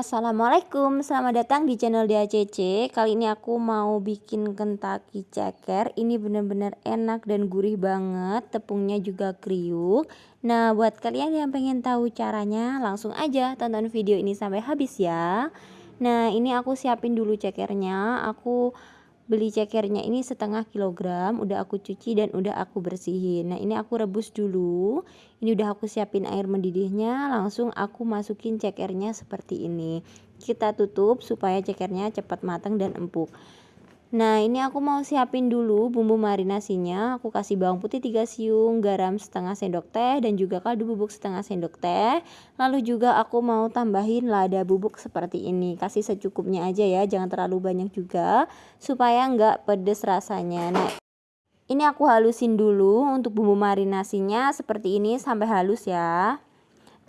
Assalamualaikum, selamat datang di channel DACC Kali ini aku mau bikin kentaki ceker Ini bener-bener enak dan gurih banget Tepungnya juga kriuk. Nah buat kalian yang pengen tahu caranya Langsung aja tonton video ini sampai habis ya. Nah ini aku siapin dulu cekernya Aku beli cekernya ini setengah kilogram udah aku cuci dan udah aku bersihin. Nah ini aku rebus dulu. Ini udah aku siapin air mendidihnya langsung aku masukin cekernya seperti ini. Kita tutup supaya cekernya cepat matang dan empuk Nah ini aku mau siapin dulu bumbu marinasinya. Aku kasih bawang putih 3 siung, garam setengah sendok teh dan juga kaldu bubuk setengah sendok teh. Lalu juga aku mau tambahin lada bubuk seperti ini. Kasih secukupnya aja ya jangan terlalu banyak juga Supaya nggak pedes rasanya. Nah ini aku halusin dulu untuk bumbu marinasinya. Seperti ini sampai halus ya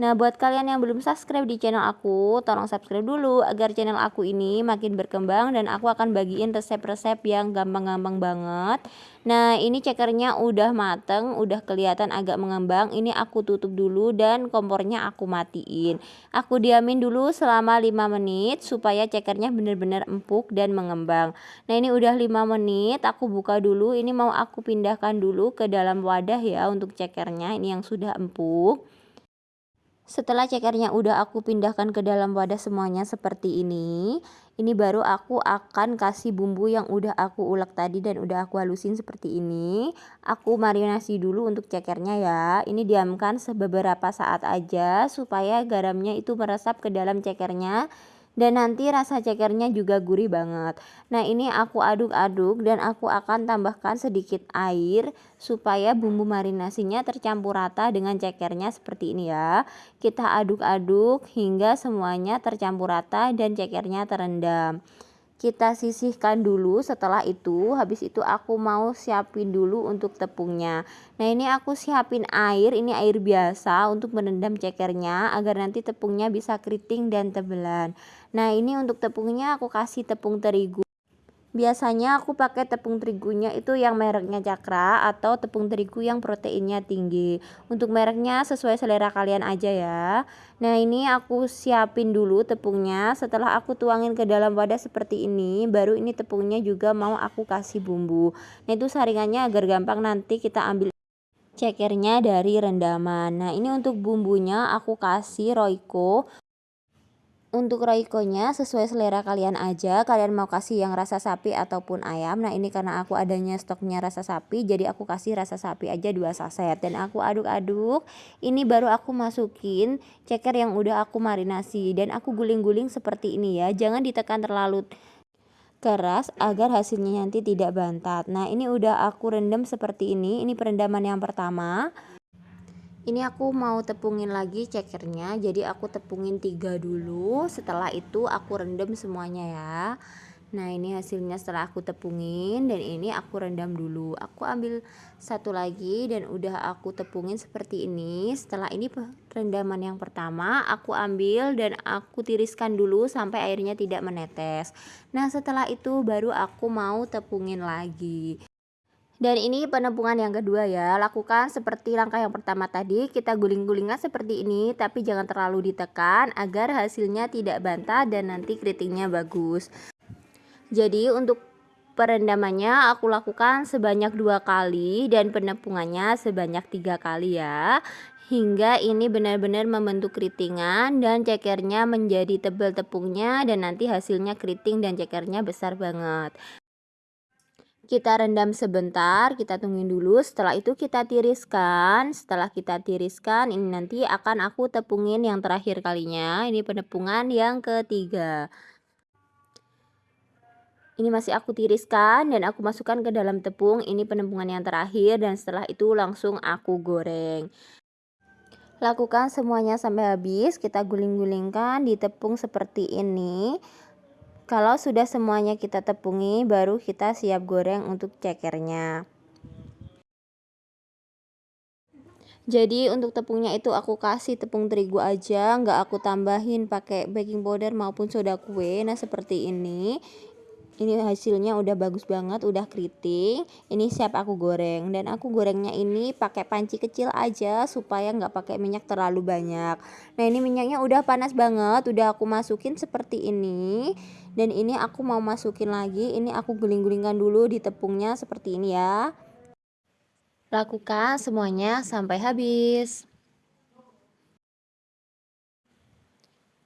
Nah, buat kalian yang belum subscribe di channel aku, tolong subscribe dulu agar channel aku ini makin berkembang dan aku akan bagiin resep-resep yang gampang-gampang banget. Nah, ini cekernya udah mateng, udah kelihatan agak mengembang. Ini aku tutup dulu dan kompornya aku matiin. Aku diamin dulu selama 5 menit supaya cekernya benar-benar empuk dan mengembang. Nah, ini udah 5 menit, aku buka dulu. Ini mau aku pindahkan dulu ke dalam wadah ya untuk cekernya. Ini yang sudah empuk. Setelah cekernya udah aku pindahkan ke dalam wadah semuanya seperti ini. Ini baru aku akan kasih bumbu yang udah aku ulek tadi dan udah aku halusin seperti ini. Aku marinasi dulu untuk cekernya ya. Ini diamkan beberapa saat aja supaya garamnya itu meresap ke dalam cekernya dan nanti rasa cekernya juga gurih banget. Nah ini aku aduk-aduk dan aku akan tambahkan sedikit air supaya bumbu marinasinya tercampur rata dengan cekernya seperti ini ya. Kita aduk-aduk hingga semuanya tercampur rata dan cekernya terendam kita sisihkan dulu. Setelah itu habis itu aku mau siapin dulu untuk tepungnya. Nah ini aku siapin air. Ini air biasa untuk merendam cekernya agar nanti tepungnya bisa keriting dan tebelan. Nah ini untuk tepungnya aku kasih tepung terigu Biasanya aku pakai tepung terigunya itu yang mereknya Cakra atau tepung terigu yang proteinnya tinggi. Untuk mereknya sesuai selera kalian aja ya. Nah ini aku siapin dulu tepungnya. Setelah aku tuangin ke dalam wadah seperti ini, baru ini tepungnya juga mau aku kasih bumbu. Nah itu saringannya agar gampang nanti kita ambil cekernya dari rendaman. Nah ini untuk bumbunya aku kasih Royco untuk roikonya sesuai selera kalian aja kalian mau kasih yang rasa sapi ataupun ayam. Nah ini karena aku adanya stoknya rasa sapi jadi aku kasih rasa sapi aja dua saset. Dan aku aduk-aduk ini baru aku masukin ceker yang udah aku marinasi. Dan aku guling-guling seperti ini ya jangan ditekan terlalu keras agar hasilnya nanti tidak bantat. Nah ini udah aku rendam seperti ini. Ini perendaman yang pertama ini aku mau tepungin lagi cekernya jadi aku tepungin tiga dulu. Setelah itu aku rendam semuanya ya. Nah ini hasilnya setelah aku tepungin dan ini aku rendam dulu. Aku ambil satu lagi dan udah aku tepungin seperti ini. Setelah ini rendaman yang pertama aku ambil dan aku tiriskan dulu sampai airnya tidak menetes. Nah setelah itu baru aku mau tepungin lagi dan ini penepungan yang kedua ya, lakukan seperti langkah yang pertama tadi, kita guling-gulingkan seperti ini, tapi jangan terlalu ditekan agar hasilnya tidak bantah dan nanti keritingnya bagus. Jadi untuk perendamannya aku lakukan sebanyak dua kali dan penepungannya sebanyak tiga kali ya. Hingga ini benar-benar membentuk keritingan dan cekernya menjadi tebal tepungnya dan nanti hasilnya keriting dan cekernya besar banget kita rendam sebentar, kita tungguin dulu. Setelah itu kita tiriskan. Setelah kita tiriskan, ini nanti akan aku tepungin yang terakhir kalinya. Ini penepungan yang ketiga. Ini masih aku tiriskan dan aku masukkan ke dalam tepung. Ini penepungan yang terakhir dan setelah itu langsung aku goreng. Lakukan semuanya sampai habis. Kita guling-gulingkan di tepung seperti ini. Kalau sudah semuanya kita tepungi, baru kita siap goreng untuk cekernya. Jadi untuk tepungnya itu aku kasih tepung terigu aja, nggak aku tambahin pakai baking powder maupun soda kue. Nah seperti ini. Ini hasilnya udah bagus banget udah keriting. Ini siap aku goreng. Dan aku gorengnya ini pakai panci kecil aja supaya nggak pakai minyak terlalu banyak. Nah ini minyaknya udah panas banget. Udah aku masukin seperti ini. Dan ini aku mau masukin lagi. Ini aku guling-gulingkan dulu di tepungnya seperti ini ya. Lakukan semuanya sampai habis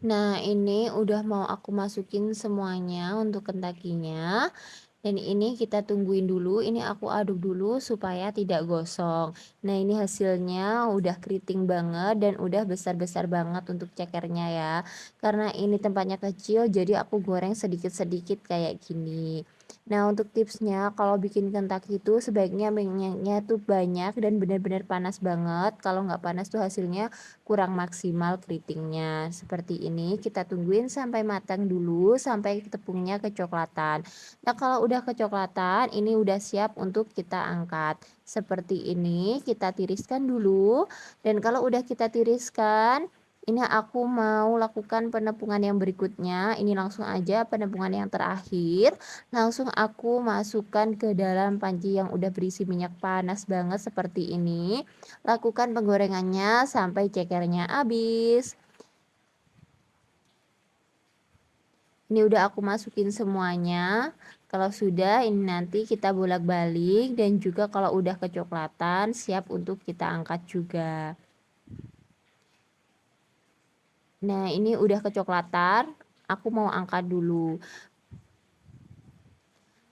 Nah, ini udah mau aku masukin semuanya untuk kentakinya. Dan ini kita tungguin dulu, ini aku aduk dulu supaya tidak gosong. Nah, ini hasilnya udah keriting banget dan udah besar-besar banget untuk cekernya ya. Karena ini tempatnya kecil, jadi aku goreng sedikit-sedikit kayak gini. Nah, untuk tipsnya kalau bikin kentak itu sebaiknya minyaknya tuh banyak dan benar-benar panas banget. Kalau nggak panas tuh hasilnya kurang maksimal keritingnya. Seperti ini kita tungguin sampai matang dulu sampai tepungnya kecoklatan. Nah, kalau udah kecoklatan ini udah siap untuk kita angkat. Seperti ini kita tiriskan dulu dan kalau udah kita tiriskan ini aku mau lakukan penepungan yang berikutnya. Ini langsung aja penepungan yang terakhir. Langsung aku masukkan ke dalam panci yang udah berisi minyak panas banget seperti ini. Lakukan penggorengannya sampai cekernya habis. Ini udah aku masukin semuanya. Kalau sudah ini nanti kita bolak-balik. Dan juga kalau udah kecoklatan siap untuk kita angkat juga Nah, ini udah kecoklatan, aku mau angkat dulu.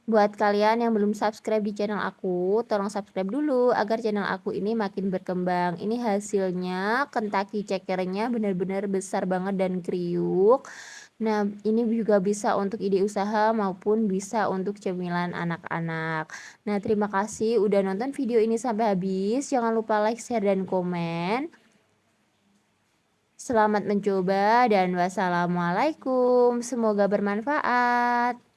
Buat kalian yang belum subscribe di channel aku, tolong subscribe dulu agar channel aku ini makin berkembang. Ini hasilnya Kentucky cekernya benar-benar besar banget dan kriuk. Nah, ini juga bisa untuk ide usaha maupun bisa untuk cemilan anak-anak. Nah, terima kasih udah nonton video ini sampai habis. Jangan lupa like, share, dan komen. Selamat mencoba dan wassalamualaikum. Semoga bermanfaat.